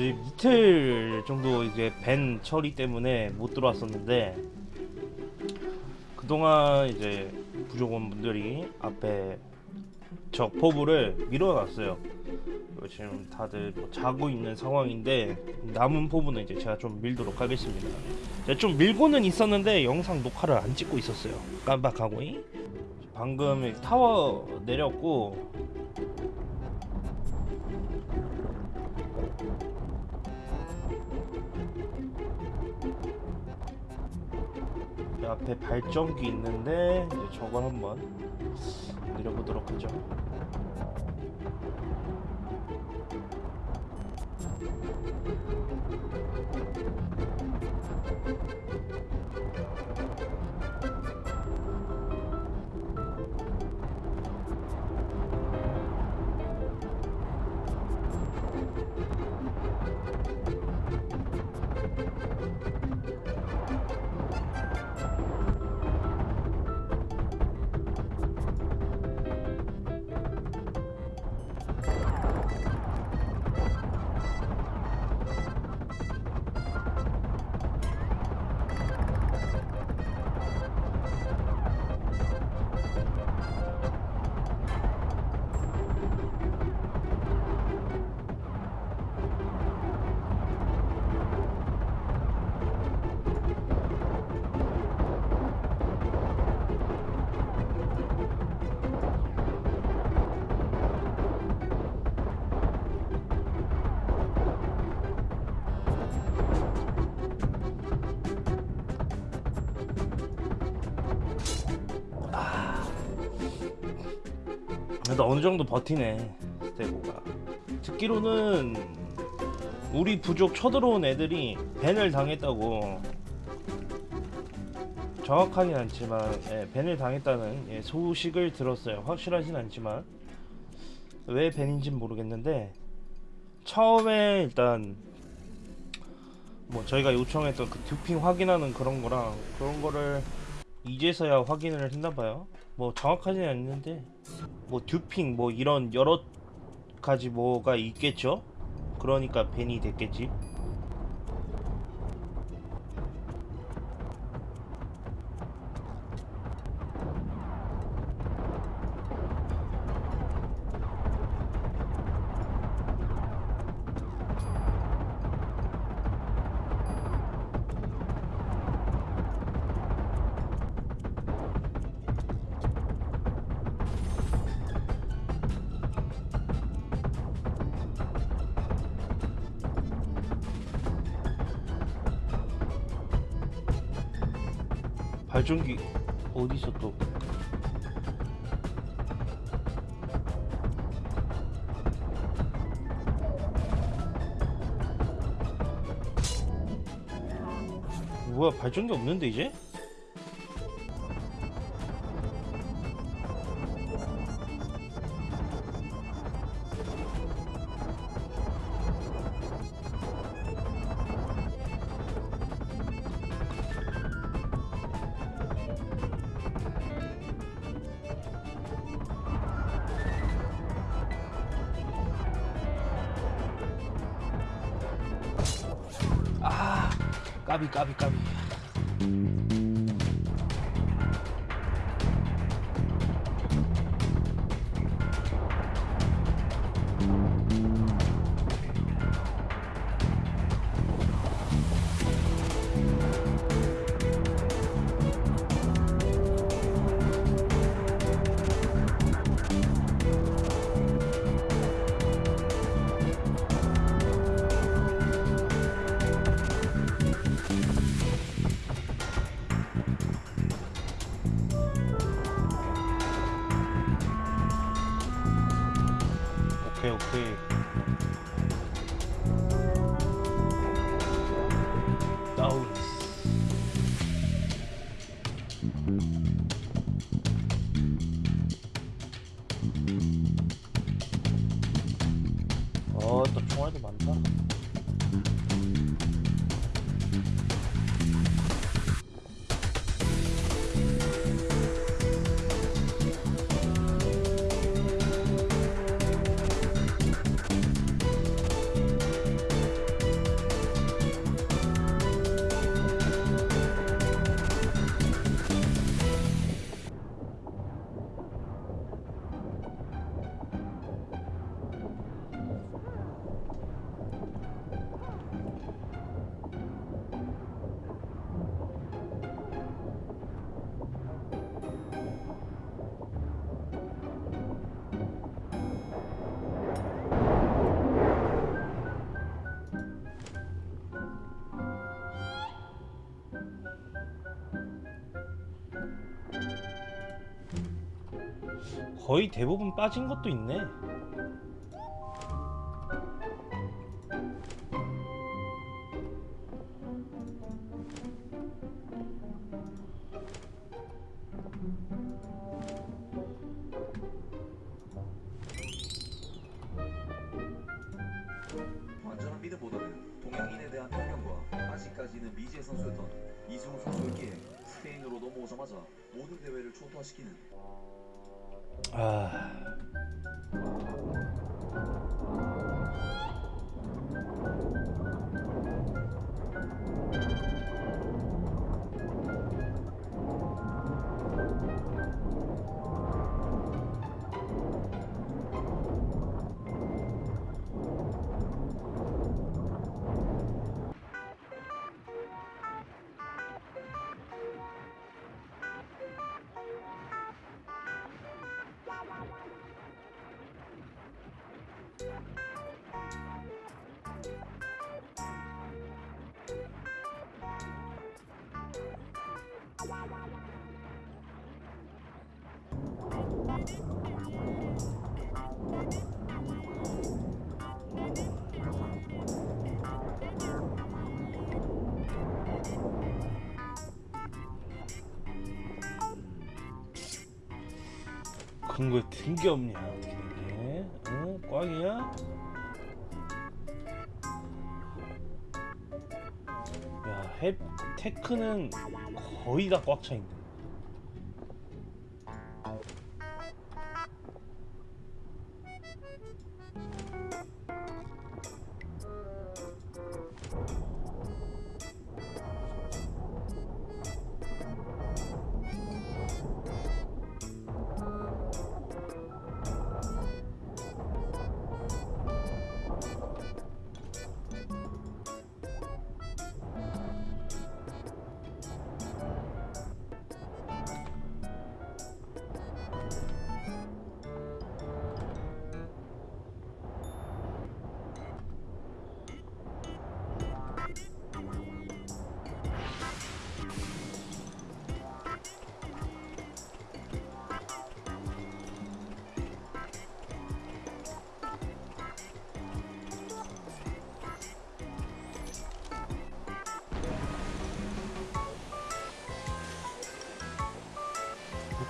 이틀 정도 이제 밴 처리 때문에 못 들어왔었는데 그동안 이제 부족원 분들이 앞에 적포부를 밀어놨어요. 그리고 지금 다들 뭐 자고 있는 상황인데 남은 포부는 이제 제가 좀 밀도록 하겠습니다. 제가 좀 밀고는 있었는데 영상 녹화를 안 찍고 있었어요. 깜빡하고. 방금 타워 내렸고 앞에 발전기 있는데 이제 저걸 한번 내려보도록 하죠. 어느 정도 버티네 스테고가. 듣기로는 우리 부족 쳐들어온 애들이 밴을 당했다고. 정확하긴 않지만 예, 밴을 당했다는 예, 소식을 들었어요. 확실하진 않지만. 왜 밴인진 모르겠는데 처음에 일단 뭐 저희가 요청했던 그 듀핑 확인하는 그런 거랑 그런 거를 이제서야 확인을 했나봐요 뭐 정확하진 않는데 뭐 듀핑 뭐 이런 여러 가지 뭐가 있겠죠? 그러니까 벤이 됐겠지 발전기 어디서 또 뭐야 발전기 없는데 이제? 까비 까 다 거의 대부분 빠진 것도 있네. 선수였던 이승우 선수에게 스페인으로 넘어오자마자 모든 대회를 초토화시키는 아. 근거 든게 없냐 어떻게 된 게? 어? 꽝이야? 야, 햅 테크는 거의 다 꽉 차 있네.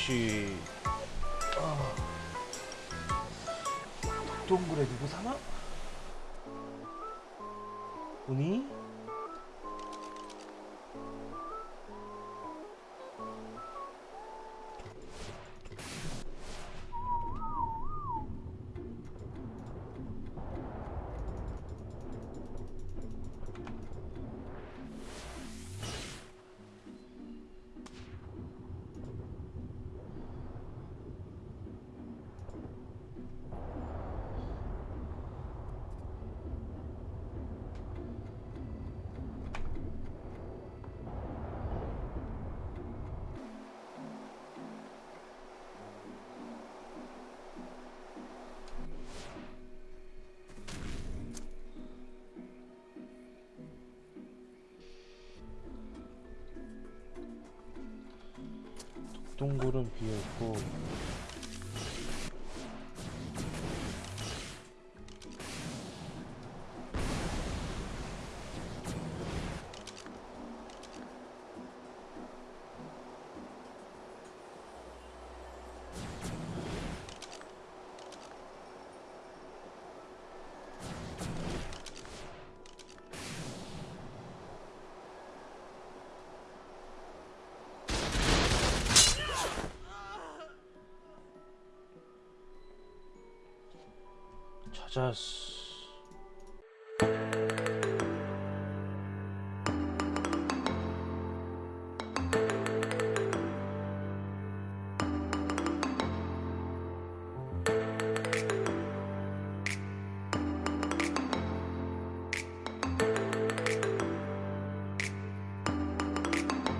혹시 아, 동굴에 누구 사나? 보니? 동굴은 비어있고 just